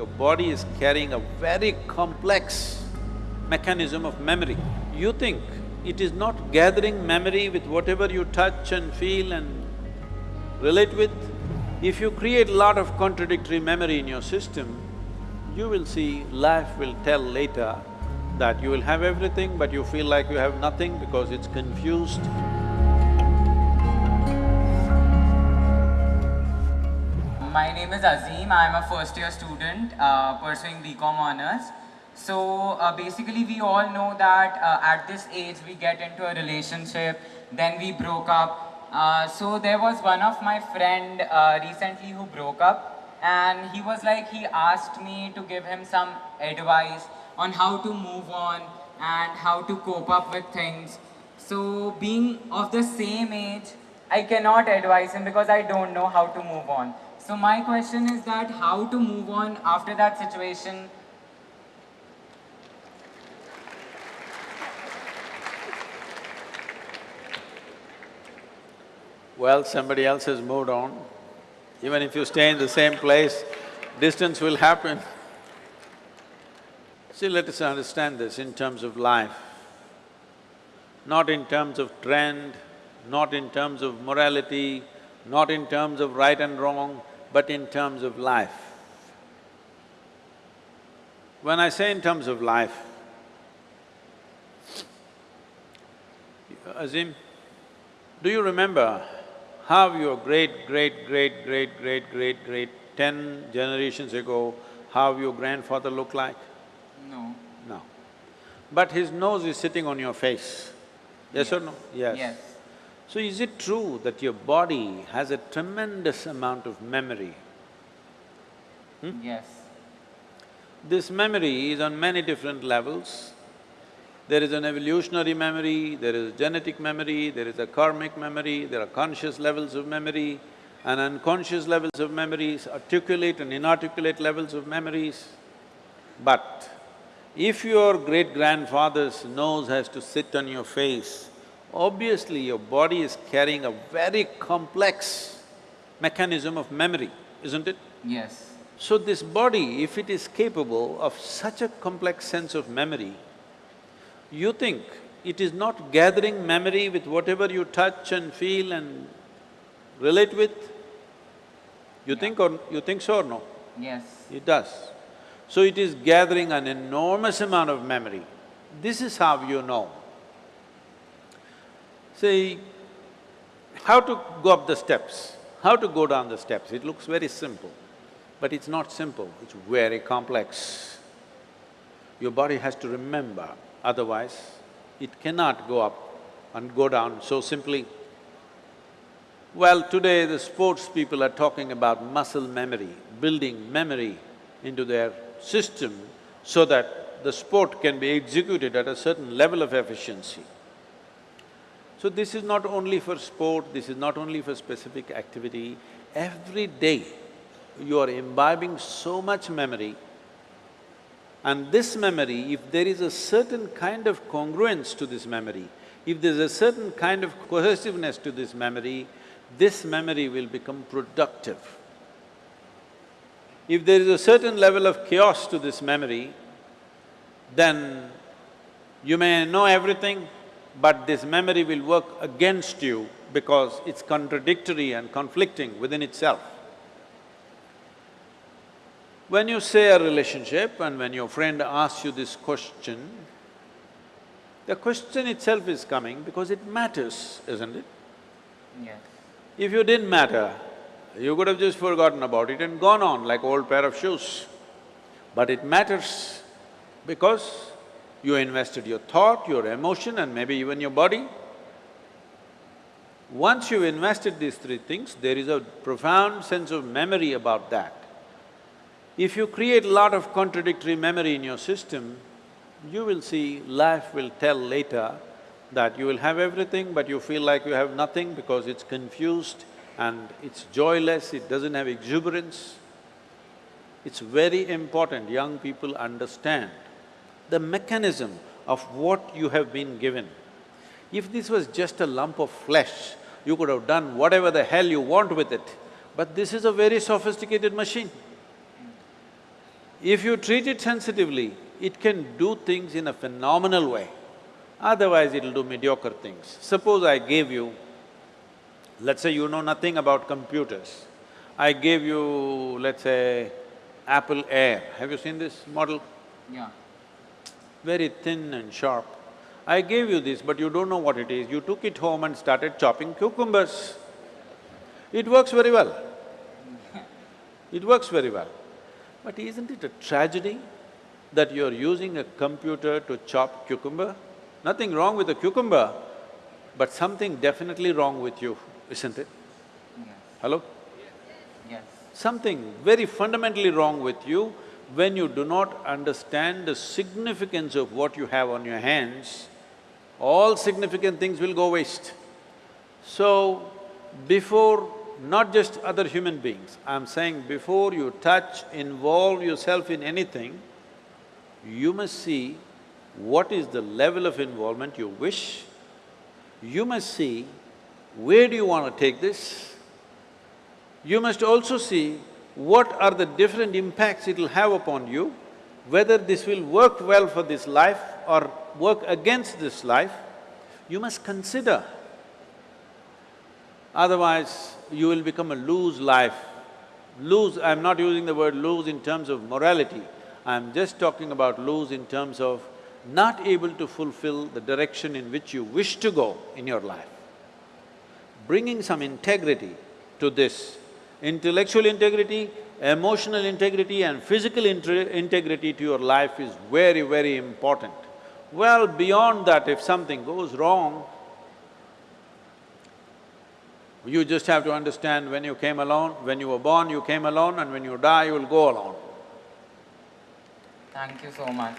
Your body is carrying a very complex mechanism of memory. You think it is not gathering memory with whatever you touch and feel and relate with. If you create a lot of contradictory memory in your system, you will see life will tell later that you will have everything but you feel like you have nothing because it's confused. My name is Azim. I'm a first year student uh, pursuing BCom honors. So uh, basically we all know that uh, at this age we get into a relationship, then we broke up. Uh, so there was one of my friend uh, recently who broke up and he was like, he asked me to give him some advice on how to move on and how to cope up with things. So being of the same age, I cannot advise him because I don't know how to move on. So my question is that how to move on after that situation Well, somebody else has moved on. Even if you stay in the same place, distance will happen. See, let us understand this in terms of life, not in terms of trend, not in terms of morality, not in terms of right and wrong, but in terms of life. When I say in terms of life, Azim, do you remember how your great, great, great, great, great, great, great, ten generations ago, how your grandfather looked like? No. No. But his nose is sitting on your face, yes, or no? Yes. Yes. So is it true that your body has a tremendous amount of memory? Hmm? Yes. This memory is on many different levels. There is an evolutionary memory, there is genetic memory, there is a karmic memory, there are conscious levels of memory and unconscious levels of memories, articulate and inarticulate levels of memories. But if your great-grandfather's nose has to sit on your face, obviously your body is carrying a very complex mechanism of memory, isn't it? Yes. So this body, if it is capable of such a complex sense of memory, you think it is not gathering memory with whatever you touch and feel and relate with? You Yeah. think or… you think so or no? Yes. It does. So it is gathering an enormous amount of memory. This is how you know. See, how to go up the steps, how to go down the steps, it looks very simple, but it's not simple, it's very complex. Your body has to remember, otherwise it cannot go up and go down so simply. Well, today the sports people are talking about muscle memory, building memory into their system so that the sport can be executed at a certain level of efficiency. So this is not only for sport, this is not only for specific activity, every day you are imbibing so much memory and this memory, if there is a certain kind of congruence to this memory, if there's a certain kind of cohesiveness to this memory, this memory will become productive. If there is a certain level of chaos to this memory, then you may know everything, but this memory will work against you because it's contradictory and conflicting within itself. When you say a relationship and when your friend asks you this question, the question itself is coming because it matters, isn't it? Yes. If you didn't matter, you could have just forgotten about it and gone on like old pair of shoes. But it matters because you invested your thought, your emotion and maybe even your body. Once you've invested these three things, there is a profound sense of memory about that. If you create a lot of contradictory memory in your system, you will see life will tell later that you will have everything but you feel like you have nothing because it's confused and it's joyless, it doesn't have exuberance. It's very important young people understand the mechanism of what you have been given. If this was just a lump of flesh, you could have done whatever the hell you want with it, but this is a very sophisticated machine. If you treat it sensitively, it can do things in a phenomenal way. Otherwise, it'll do mediocre things. Suppose I gave you, let's say you know nothing about computers. I gave you, let's say, Apple Air. Have you seen this model? Yeah. Very thin and sharp. I gave you this, but you don't know what it is. You took it home and started chopping cucumbers. It works very well. It works very well. But isn't it a tragedy that you're using a computer to chop cucumber? Nothing wrong with the cucumber, but something definitely wrong with you, isn't it? Yes. Hello? Yes. Something very fundamentally wrong with you when you do not understand the significance of what you have on your hands, all significant things will go waste. So, before not just other human beings, I'm saying before you touch, involve yourself in anything, you must see what is the level of involvement you wish. You must see where do you want to take this. You must also see what are the different impacts it'll have upon you, whether this will work well for this life or work against this life, you must consider. Otherwise, you will become a lose life. Lose, I'm not using the word lose in terms of morality, I'm just talking about lose in terms of not able to fulfill the direction in which you wish to go in your life. Bringing some integrity to this, intellectual integrity, emotional integrity and physical integrity to your life is very, very important. Well, beyond that, if something goes wrong, you just have to understand when you came alone, when you were born, you came alone and when you die, you will go alone. Thank you so much.